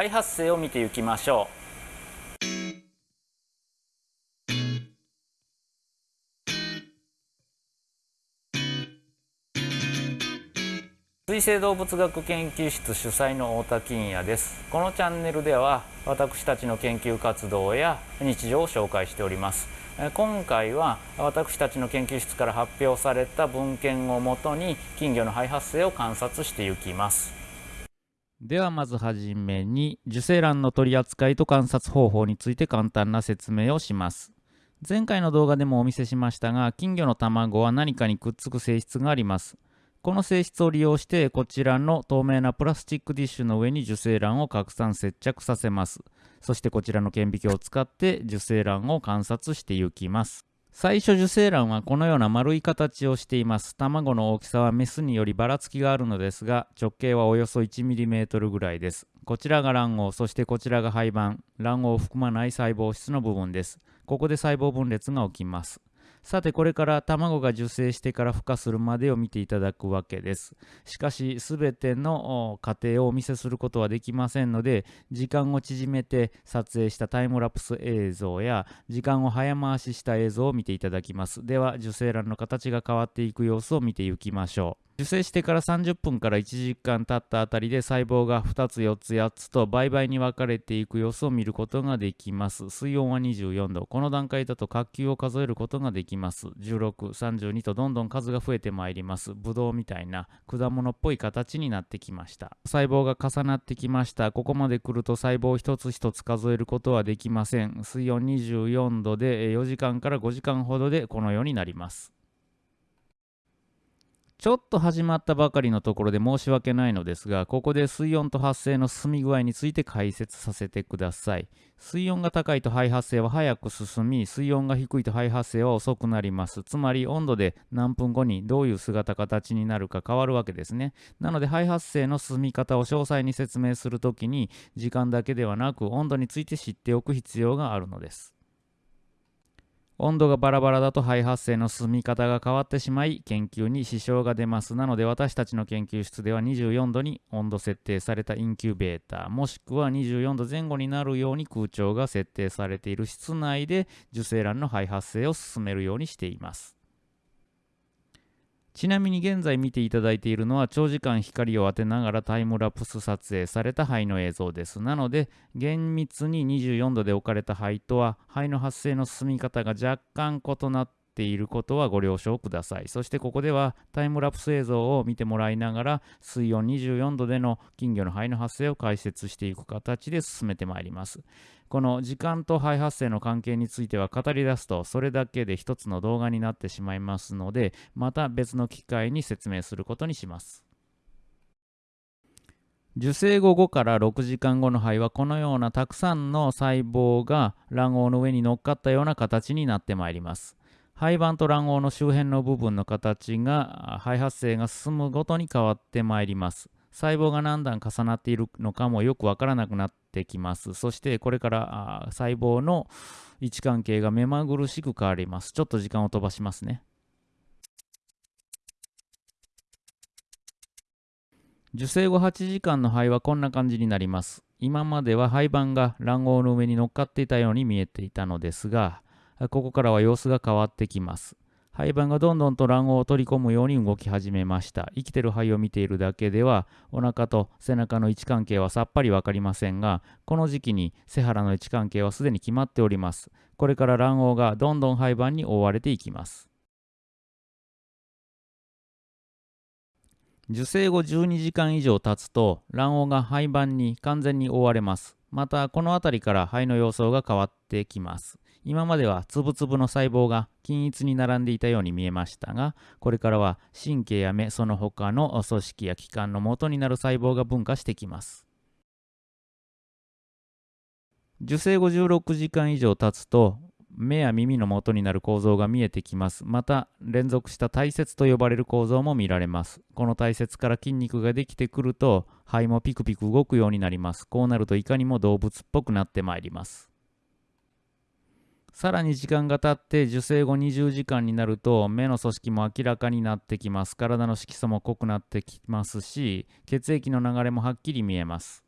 肺発生を見ていきましょう。水生動物学研究室主催の太田金也です。このチャンネルでは私たちの研究活動や日常を紹介しております。今回は私たちの研究室から発表された文献をもとに金魚の肺発生を観察していきます。ではまずはじめに受精卵の取り扱いと観察方法について簡単な説明をします。前回の動画でもお見せしましたが金魚の卵は何かにくっつく性質があります。この性質を利用してこちらの透明なプラスチックディッシュの上に受精卵を拡散接着させます。そしてこちらの顕微鏡を使って受精卵を観察していきます。最初受精卵はこのような丸い形をしています。卵の大きさはメスによりばらつきがあるのですが直径はおよそ 1mm ぐらいです。こちらが卵黄そしてこちらが胚盤。卵黄を含まない細胞質の部分です。ここで細胞分裂が起きます。さてこれから卵が受精してから孵化するまでを見ていただくわけです。しかし全ての過程をお見せすることはできませんので時間を縮めて撮影したタイムラプス映像や時間を早回しした映像を見ていただきます。では受精卵の形が変わっていく様子を見ていきましょう。受精してから30分から1時間経ったあたりで細胞が2つ4つ8つと倍々に分かれていく様子を見ることができます。水温は24度。この段階だと角球を数えることができます。1632とどんどん数が増えてまいります。ブドウみたいな果物っぽい形になってきました。細胞が重なってきました。ここまで来ると細胞一つ一つ数えることはできません。水温24度で4時間から5時間ほどでこのようになります。ちょっと始まったばかりのところで申し訳ないのですが、ここで水温と発生の進み具合について解説させてください。水温が高いと肺発生は早く進み、水温が低いと肺発生は遅くなります。つまり温度で何分後にどういう姿形になるか変わるわけですね。なので肺発生の進み方を詳細に説明するときに、時間だけではなく温度について知っておく必要があるのです。温度がバラバラだと肺発生の進み方が変わってしまい研究に支障が出ます。なので私たちの研究室では24度に温度設定されたインキュベーターもしくは24度前後になるように空調が設定されている室内で受精卵の肺発生を進めるようにしています。ちなみに現在見ていただいているのは長時間光を当てながらタイムラプス撮影された肺の映像です。なので厳密に24度で置かれた肺とは肺の発生の進み方が若干異なっていることはご了承ください。そしてここではタイムラプス映像を見てもらいながら水温24度での金魚の肺の発生を解説していく形で進めてまいります。この時間と肺発生の関係については語り出すとそれだけで一つの動画になってしまいますのでまた別の機会に説明することにします。受精後5から6時間後の肺はこのようなたくさんの細胞が卵黄の上に乗っかったような形になってまいります。肺盤と卵黄の周辺の部分の形が肺発生が進むごとに変わってまいります。細胞が何段重なっているのかもよくわからなくなってきます。そしてこれから細胞の位置関係が目まぐるしく変わります。ちょっと時間を飛ばしますね。受精後8時間の肺はこんな感じになります。今までは肺盤が卵黄の上に乗っかっていたように見えていたのですが、ここからは様子が変わってきます。肺盤がどんどんと卵黄を取り込むように動き始めました。生きてる肺を見ているだけでは、お腹と背中の位置関係はさっぱりわかりませんが、この時期に背腹の位置関係はすでに決まっております。これから卵黄がどんどん肺盤に覆われていきます。受精後12時間以上経つと卵黄が肺盤に完全に覆われます。またこの辺りから肺の様相が変わってきます。今までは粒々の細胞が均一に並んでいたように見えましたが、これからは神経や目、その他の組織や器官の元になる細胞が分化してきます。受精後16時間以上経つと、目や耳の元になる構造が見えてきます。また、連続した体節と呼ばれる構造も見られます。この体節から筋肉ができてくると、肺もピクピク動くようになります。こうなるといかにも動物っぽくなってまいります。さらに時間が経って受精後20時間になると目の組織も明らかになってきます。体の色素も濃くなってきますし、血液の流れもはっきり見えます。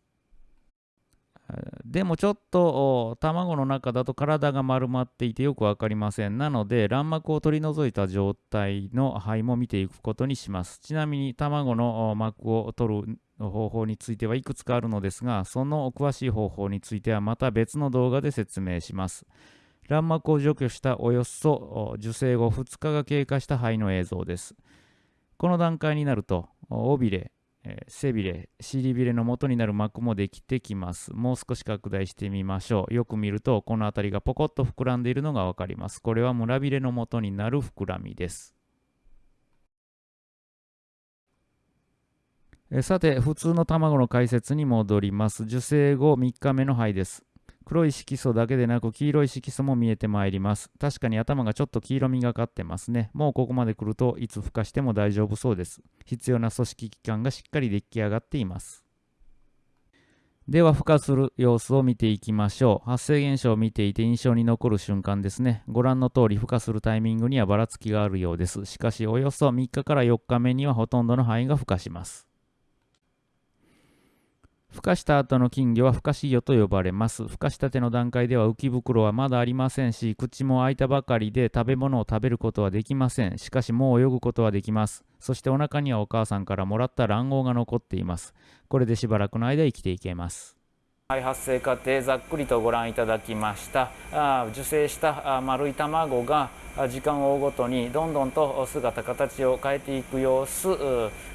でもちょっと卵の中だと体が丸まっていてよく分かりません。なので卵膜を取り除いた状態の肺も見ていくことにします。ちなみに卵の膜を取る方法についてはいくつかあるのですが、その詳しい方法についてはまた別の動画で説明します。卵膜を除去したおよそ受精後2日が経過した肺の映像です。この段階になると、尾びれ、背びれ、尻びれの元になる膜もできてきます。もう少し拡大してみましょう。よく見ると、この辺りがポコッと膨らんでいるのがわかります。これは胸びれの元になる膨らみです。さて、普通の卵の解説に戻ります。受精後3日目の肺です。黒い色素だけでなく黄色い色素も見えてまいります。確かに頭がちょっと黄色みがかってますね。もうここまで来るといつ孵化しても大丈夫そうです。必要な組織器官がしっかり出来上がっています。では孵化する様子を見ていきましょう。発生現象を見ていて印象に残る瞬間ですね。ご覧の通り孵化するタイミングにはばらつきがあるようです。しかしおよそ3日から4日目にはほとんどの範囲が孵化します。孵化した後の金魚は孵化子魚と呼ばれます。孵化したての段階では浮き袋はまだありませんし、口も開いたばかりで食べ物を食べることはできません。しかしもう泳ぐことはできます。そしてお腹にはお母さんからもらった卵黄が残っています。これでしばらくの間生きていけます。発生過程ざっくりとご覧いただきました。あ受精した丸い卵が時間を追うごとにどんどんと姿形を変えていく様子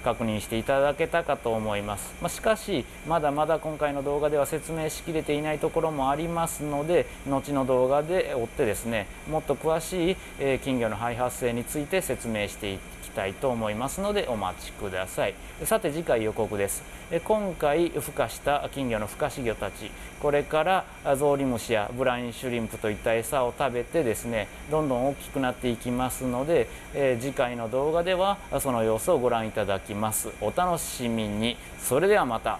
確認していただけたかと思います、まあ、しかしまだまだ今回の動画では説明しきれていないところもありますので後の動画で追ってですねもっと詳しい金魚の肺発生について説明していきたいと思いますのでお待ちください。さて次回予告です。今回孵化した金魚の孵化子魚たち。これからゾウリムシやブラインシュリンプといった餌を食べてですねどんどん大きくなっていきますので、え次回の動画ではその様子をご覧いただきます。お楽しみに。それではまた。